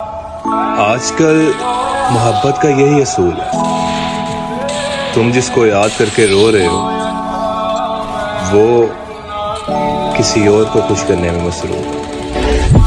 आजकल मोहब्बत का यही असूल है। तुम जिसको याद करके रो रहे हो, वो किसी और को खुश करने में मसरूफ है।